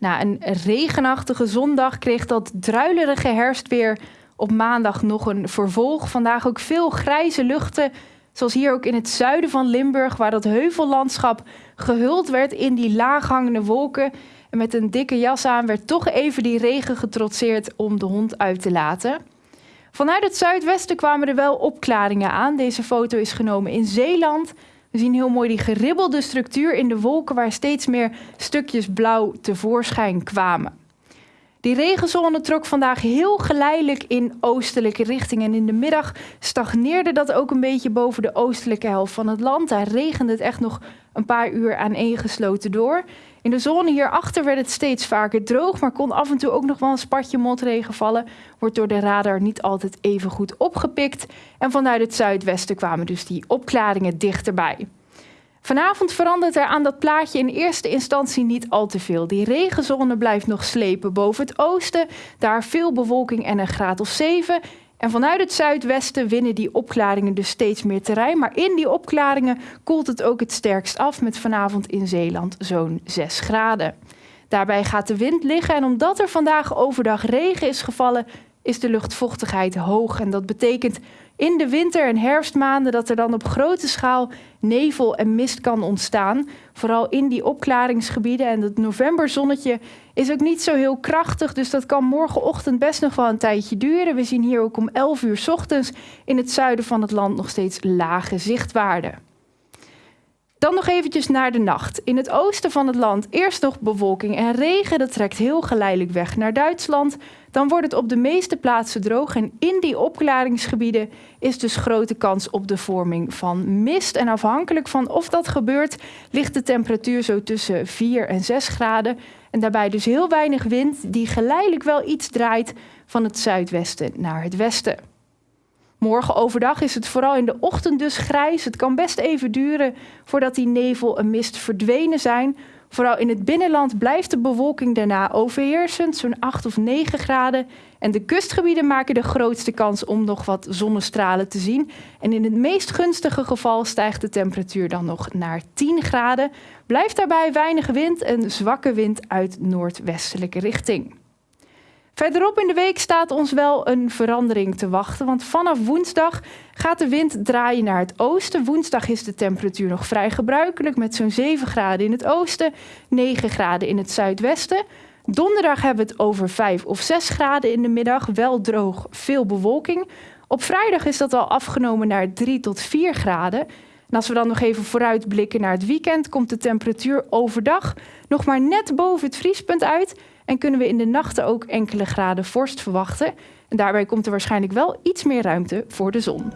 Na een regenachtige zondag kreeg dat druilerige herfstweer op maandag nog een vervolg. Vandaag ook veel grijze luchten, zoals hier ook in het zuiden van Limburg, waar dat heuvellandschap gehuld werd in die laaghangende wolken. En met een dikke jas aan werd toch even die regen getrotseerd om de hond uit te laten. Vanuit het zuidwesten kwamen er wel opklaringen aan. Deze foto is genomen in Zeeland. We zien heel mooi die geribbelde structuur in de wolken waar steeds meer stukjes blauw tevoorschijn kwamen. Die regenzone trok vandaag heel geleidelijk in oostelijke richting. En in de middag stagneerde dat ook een beetje boven de oostelijke helft van het land. Daar regende het echt nog een paar uur aaneengesloten door. In de zone hierachter werd het steeds vaker droog, maar kon af en toe ook nog wel een spatje motregen vallen. Wordt door de radar niet altijd even goed opgepikt. En vanuit het zuidwesten kwamen dus die opklaringen dichterbij. Vanavond verandert er aan dat plaatje in eerste instantie niet al te veel. Die regenzone blijft nog slepen boven het oosten. Daar veel bewolking en een graad of 7. En vanuit het zuidwesten winnen die opklaringen dus steeds meer terrein. Maar in die opklaringen koelt het ook het sterkst af met vanavond in Zeeland zo'n 6 graden. Daarbij gaat de wind liggen en omdat er vandaag overdag regen is gevallen, is de luchtvochtigheid hoog. En dat betekent in de winter- en herfstmaanden dat er dan op grote schaal nevel en mist kan ontstaan. Vooral in die opklaringsgebieden. En het novemberzonnetje is ook niet zo heel krachtig. Dus dat kan morgenochtend best nog wel een tijdje duren. We zien hier ook om 11 uur ochtends in het zuiden van het land nog steeds lage zichtwaarden. Dan nog eventjes naar de nacht. In het oosten van het land eerst nog bewolking en regen. Dat trekt heel geleidelijk weg naar Duitsland. Dan wordt het op de meeste plaatsen droog. En in die opklaringsgebieden is dus grote kans op de vorming van mist. En afhankelijk van of dat gebeurt, ligt de temperatuur zo tussen 4 en 6 graden. En daarbij dus heel weinig wind, die geleidelijk wel iets draait van het zuidwesten naar het westen. Morgen overdag is het vooral in de ochtend dus grijs. Het kan best even duren voordat die nevel en mist verdwenen zijn. Vooral in het binnenland blijft de bewolking daarna overheersend, zo'n 8 of 9 graden. En de kustgebieden maken de grootste kans om nog wat zonnestralen te zien. En in het meest gunstige geval stijgt de temperatuur dan nog naar 10 graden. Blijft daarbij weinig wind en zwakke wind uit noordwestelijke richting. Verderop in de week staat ons wel een verandering te wachten, want vanaf woensdag gaat de wind draaien naar het oosten. Woensdag is de temperatuur nog vrij gebruikelijk met zo'n 7 graden in het oosten, 9 graden in het zuidwesten. Donderdag hebben we het over 5 of 6 graden in de middag, wel droog, veel bewolking. Op vrijdag is dat al afgenomen naar 3 tot 4 graden. En als we dan nog even vooruitblikken naar het weekend, komt de temperatuur overdag nog maar net boven het vriespunt uit en kunnen we in de nachten ook enkele graden vorst verwachten. En daarbij komt er waarschijnlijk wel iets meer ruimte voor de zon.